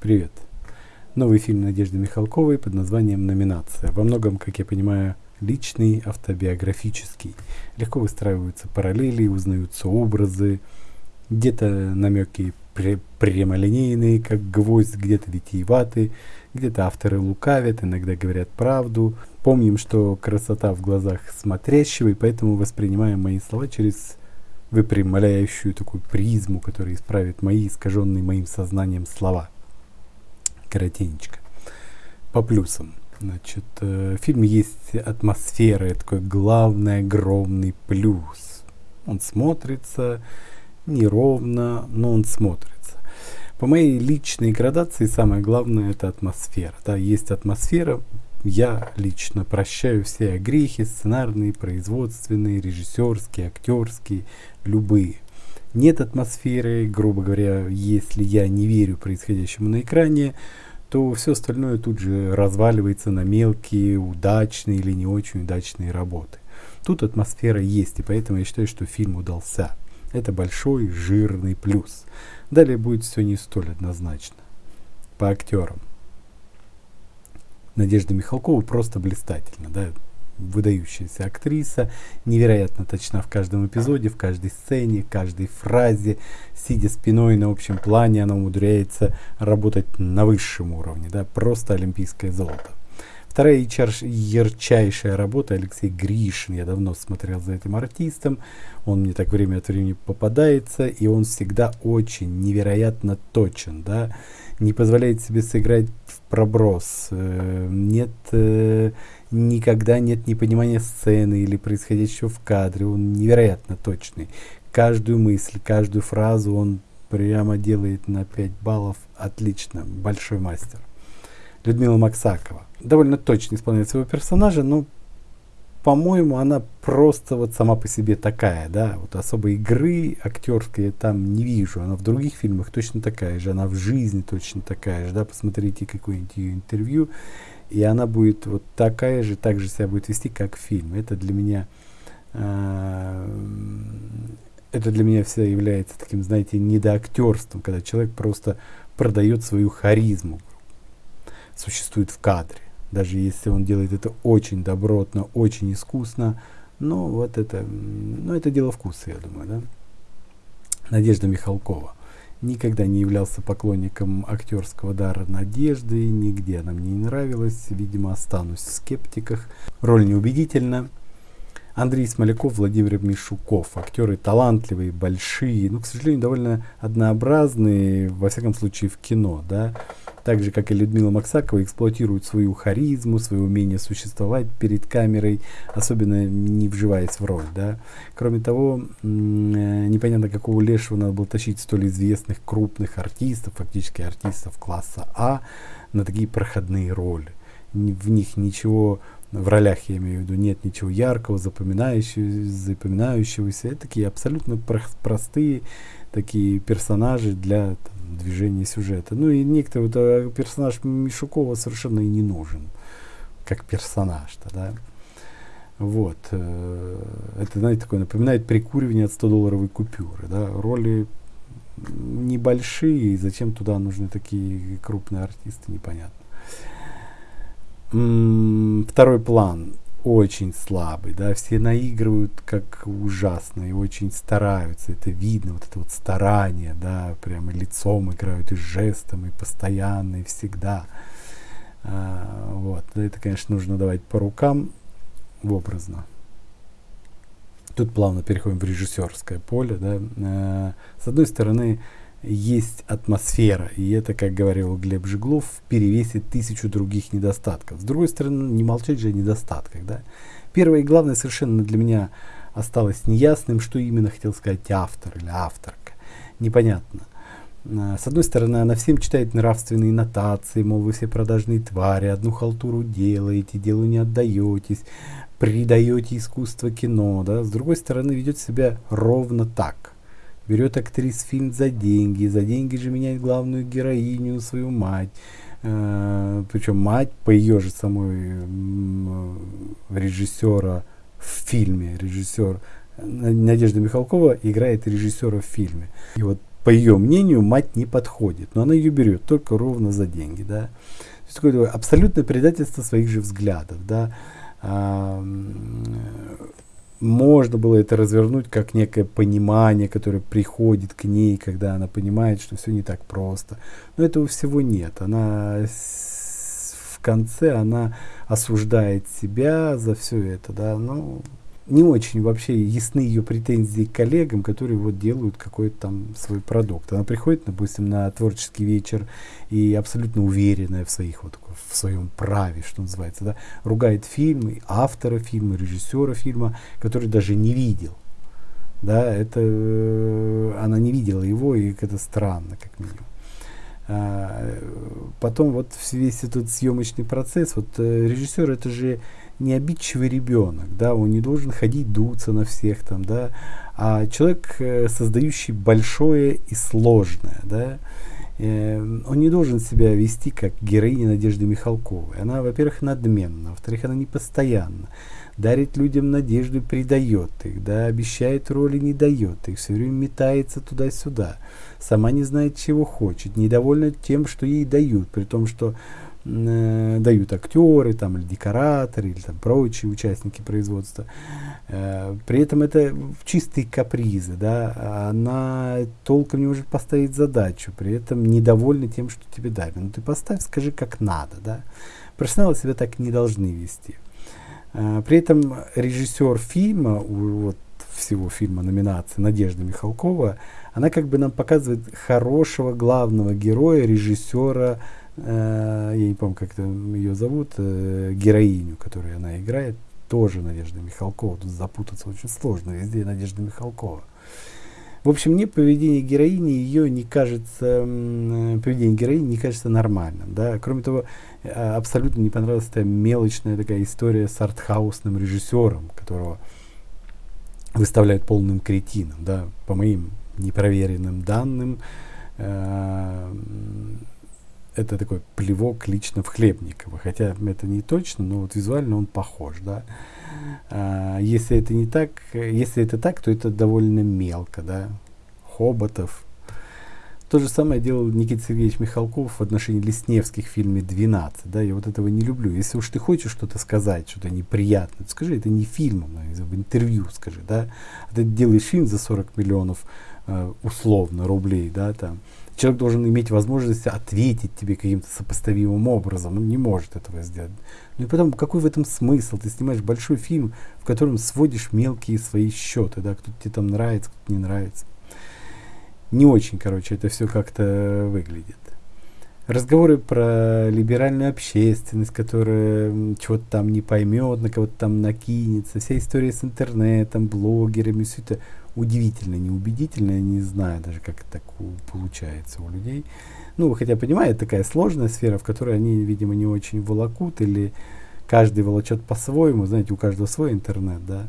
Привет. Новый фильм Надежды Михалковой под названием «Номинация». Во многом, как я понимаю, личный, автобиографический. Легко выстраиваются параллели, узнаются образы, где-то намеки прямолинейные, как гвоздь, где-то витиеватые, где-то авторы лукавят, иногда говорят правду. Помним, что красота в глазах смотрящего, и поэтому воспринимаем мои слова через выпрямляющую такую призму, которая исправит мои искаженные моим сознанием слова коротенечко. По плюсам. Значит, э, в фильме есть атмосфера, это такой главный огромный плюс. Он смотрится неровно, но он смотрится. По моей личной градации самое главное это атмосфера. Да, есть атмосфера, я лично прощаю все грехи, сценарные, производственные, режиссерские, актерские, любые. Нет атмосферы, грубо говоря, если я не верю происходящему на экране, то все остальное тут же разваливается на мелкие, удачные или не очень удачные работы. Тут атмосфера есть, и поэтому я считаю, что фильм удался. Это большой, жирный плюс. Далее будет все не столь однозначно. По актерам. Надежда Михалкова просто блистательна. Да? Выдающаяся актриса, невероятно точна в каждом эпизоде, в каждой сцене, каждой фразе, сидя спиной на общем плане, она умудряется работать на высшем уровне, да, просто олимпийское золото. Вторая ярчайшая работа Алексей Гришин. Я давно смотрел за этим артистом. Он мне так время от времени попадается, и он всегда очень невероятно точен, да, не позволяет себе сыграть в проброс. Э, нет э, никогда нет непонимания сцены или происходящего в кадре. Он невероятно точный. Каждую мысль, каждую фразу он прямо делает на 5 баллов. Отлично. Большой мастер. Людмила Максакова. Довольно точно исполняет своего персонажа, но, по-моему, она просто вот сама по себе такая, да, вот особой игры актерской я там не вижу. Она в других фильмах точно такая же, она в жизни точно такая же, да, посмотрите какое-нибудь ее интервью, и она будет вот такая же, так же себя будет вести, как фильм. Это для меня, э, это для меня всегда является таким, знаете, недоактерством, когда человек просто продает свою харизму, существует в кадре. Даже если он делает это очень добротно, очень искусно, но вот это, ну это дело вкуса, я думаю, да. Надежда Михалкова никогда не являлся поклонником актерского дара Надежды, нигде она мне не нравилась, видимо, останусь в скептиках. Роль неубедительна. Андрей Смоляков, Владимир Мишуков. Актеры талантливые, большие, но, к сожалению, довольно однообразные, во всяком случае, в кино. Да? так же, как и Людмила Максакова, эксплуатируют свою харизму, свое умение существовать перед камерой, особенно не вживаясь в роль. Да? Кроме того, э, непонятно, какого лешего надо было тащить столь известных крупных артистов, фактически артистов класса А, на такие проходные роли. В них ничего в ролях, я имею в виду, нет ничего яркого, запоминающегося, запоминающегося. Это такие абсолютно простые такие персонажи для там, движения сюжета. Ну и некоторые вот, э, персонаж Мишукова совершенно и не нужен, как персонаж-то, да. Вот. Э, это, знаете, такое напоминает прикуривание от 100-долларовой купюры, да. Роли небольшие, зачем туда нужны такие крупные артисты, непонятно. Второй план очень слабый, да, все наигрывают как ужасно и очень стараются, это видно, вот это вот старание, да, прямо лицом играют и жестом, и постоянно, и всегда. А, вот, это, конечно, нужно давать по рукам в образно. Тут плавно переходим в режиссерское поле, да. А, с одной стороны, есть атмосфера, и это, как говорил Глеб Жиглов, перевесит тысячу других недостатков. С другой стороны, не молчать же о недостатках. Да? Первое и главное совершенно для меня осталось неясным, что именно хотел сказать автор или авторка. Непонятно. А, с одной стороны, она всем читает нравственные нотации, мол, вы все продажные твари, одну халтуру делаете, делу не отдаетесь, предаете искусство кино. Да? С другой стороны, ведет себя ровно так – берет актрис фильм за деньги, за деньги же меняет главную героиню, свою мать. Э, причем мать по ее же самой э, режиссера в фильме, режиссер Надежда Михалкова играет режиссера в фильме. И вот по ее мнению, мать не подходит, но она ее берет только ровно за деньги, да. То есть такое абсолютное предательство своих же взглядов, да. Можно было это развернуть как некое понимание, которое приходит к ней, когда она понимает, что все не так просто. Но этого всего нет. Она в конце она осуждает себя за все это, да, ну, не очень вообще ясны ее претензии к коллегам, которые вот делают какой-то там свой продукт. Она приходит, допустим, на творческий вечер и абсолютно уверенная в своих вот в своем праве, что называется, да, ругает фильмы, автора фильма, режиссера фильма, который даже не видел. Да, это э, она не видела его, и это странно, как минимум. А, потом вот весь этот съемочный процесс, вот э, режиссер это же не обидчивый ребенок, да, он не должен ходить дуться на всех там, да, а человек, э, создающий большое и сложное, да, э, он не должен себя вести как героиня Надежды Михалковой. Она, во-первых, надменна, во-вторых, она непостоянна, дарит людям надежду, придает их, да, обещает роли, не дает их, все время метается туда-сюда, сама не знает, чего хочет, недовольна тем, что ей дают, при том, что э, дают актеры, там, или декораторы, или там, прочие участники производства. Э, при этом это чистые капризы, да, она толком не может поставить задачу, при этом недовольна тем, что тебе дали. Ну ты поставь, скажи, как надо, да. Профессионалы себя так не должны вести. Э, при этом режиссер фильма, вот всего фильма номинации Надежда Михалкова, она как бы нам показывает хорошего главного героя, режиссера, Э, я не помню, как ее зовут, э, героиню, которую она играет, тоже Надежда Михалкова. Тут запутаться очень сложно, везде Надежда Михалкова. В общем, мне поведение героини ее не кажется, поведение героини не кажется нормальным. Да? Кроме того, э, абсолютно не понравилась эта мелочная такая история с артхаусным режиссером, которого выставляют полным кретином. Да? По моим непроверенным данным, это такой плевок лично в Хлебникова. Хотя это не точно, но вот визуально он похож, да. А, если это не так, если это так, то это довольно мелко, да. Хоботов. То же самое делал Никита Сергеевич Михалков в отношении Лесневских в фильме «12». Да, я вот этого не люблю. Если уж ты хочешь что-то сказать, что-то неприятное, то скажи, это не фильм, а в интервью скажи, да. А ты делаешь фильм за 40 миллионов э, условно рублей, да, там, человек должен иметь возможность ответить тебе каким-то сопоставимым образом. Он не может этого сделать. Ну и потом, какой в этом смысл? Ты снимаешь большой фильм, в котором сводишь мелкие свои счеты, да, кто тебе там нравится, кто не нравится. Не очень, короче, это все как-то выглядит. Разговоры про либеральную общественность, которая чего-то там не поймет, на кого-то там накинется, вся история с интернетом, блогерами, все это удивительно неубедительно, я не знаю даже, как это так получается у людей. Ну, хотя понимаю, это такая сложная сфера, в которой они, видимо, не очень волокут, или каждый волочет по-своему, знаете, у каждого свой интернет, да.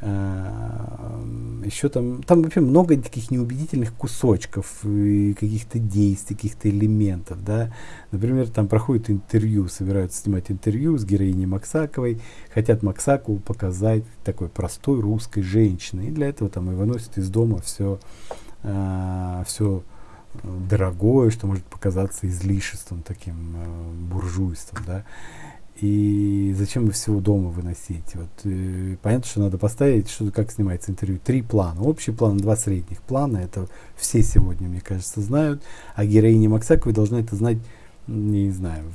А, еще там, там вообще много таких неубедительных кусочков, и каких-то действий, каких-то элементов, да. Например, там проходит интервью, собираются снимать интервью с героиней Максаковой, хотят Максакову показать такой простой русской женщиной, и для этого там и выносят из дома все, а, все дорогое, что может показаться излишеством, таким э, буржуйством, да. И зачем вы всего дома выносить? Вот, э, понятно, что надо поставить, что, как снимается интервью. Три плана. Общий план, два средних плана. Это все сегодня, мне кажется, знают. А героиня Максаковой должна это знать, не знаю,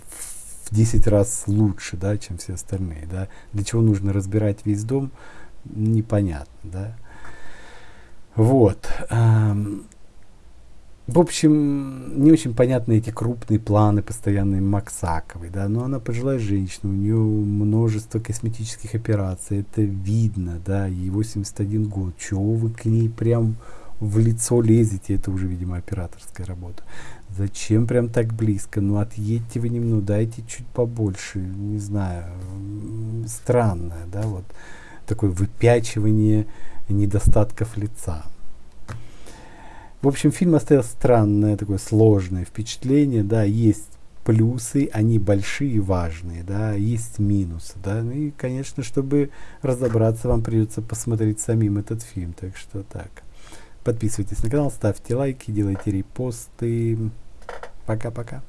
в 10 раз лучше, да, чем все остальные. Да. Для чего нужно разбирать весь дом, непонятно. Да. Вот. В общем, не очень понятны эти крупные планы постоянные Максаковой, да, но она пожилая женщина, у нее множество косметических операций, это видно, да, ей 81 год, чего вы к ней прям в лицо лезете, это уже, видимо, операторская работа. Зачем прям так близко? Ну, отъедьте вы немного, дайте чуть побольше, не знаю, странное, да, вот такое выпячивание недостатков лица. В общем, фильм оставил странное, такое сложное впечатление, да, есть плюсы, они большие и важные, да, есть минусы, да, ну и, конечно, чтобы разобраться, вам придется посмотреть самим этот фильм, так что так. Подписывайтесь на канал, ставьте лайки, делайте репосты. Пока-пока.